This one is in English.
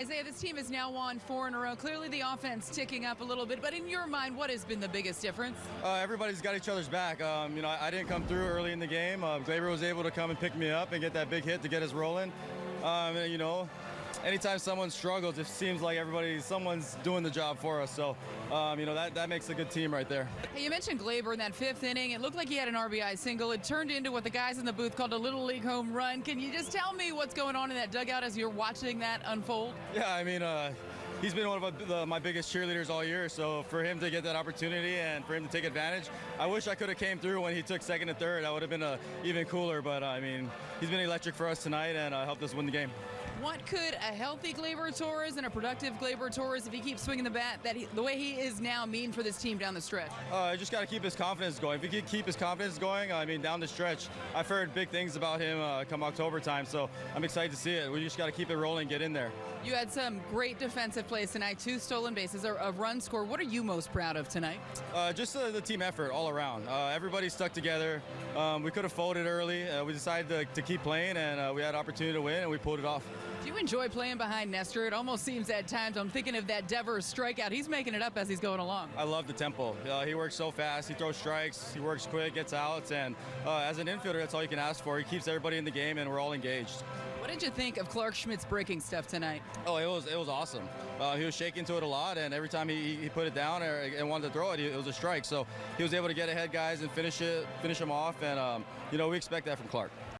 Isiah, this team has now won four in a row. Clearly, the offense ticking up a little bit. But in your mind, what has been the biggest difference? Uh, everybody's got each other's back. Um, you know, I, I, didn't come through early in the game. Uh, Gleyber was able to come and pick me up and get that big hit to get us rolling. Um, and, you know, anytime someone struggles, it seems like everybody, someone's doing the job for us. So, um, you know, that, that makes a good team right there. Hey, you mentioned Gleyber in that fifth inning. It looked like he had an RBI single. It turned into what the guys in the booth called a little league home run. Can you just tell me what's going on in that dugout as you're watching that unfold? Yeah, I mean, uh, he's been one of the, my biggest cheerleaders all year. So for him to get that opportunity and for him to take advantage, I wish I could have came through when he took second and third. That would have been uh, even cooler. But uh, I mean, he's been electric for us tonight and uh, helped us win the game. What could a healthy Gleyber Torres and a productive Gleyber Torres, if he keeps swinging the bat, that he, the way he is now, mean for this team down the stretch? Uh, just got to keep his confidence going. If he can keep his confidence going, I mean, down the stretch, I've heard big things about him uh, come October time, so I'm excited to see it. We just got to keep it rolling, get in there. You had some great defensive plays tonight, two stolen bases, a, run score. What are you most proud of tonight? Uh, just uh, the team effort all around. Uh, everybody stuck together. Um, we could have folded early. Uh, we decided to, to, keep playing, and uh, we had opportunity to win, and we pulled it off. Do you enjoy playing behind Nestor? It almost seems at times, I'm thinking of that Devers strikeout. He's making it up as he's going along. I love the tempo. Uh, he works so fast. He throws strikes. He works quick, gets outs, and uh, as an infielder, that's all you can ask for. He keeps everybody in the game, and we're all engaged. What did you think of Clarke Schmidt's breaking stuff tonight? Oh, it was it was awesome. Uh, he was shaking to it a lot, and every time he, he put it down or, and wanted to throw it, it was a strike. So he was able to get ahead guys and finish it, finish them off, and um, you know we expect that from Clarke.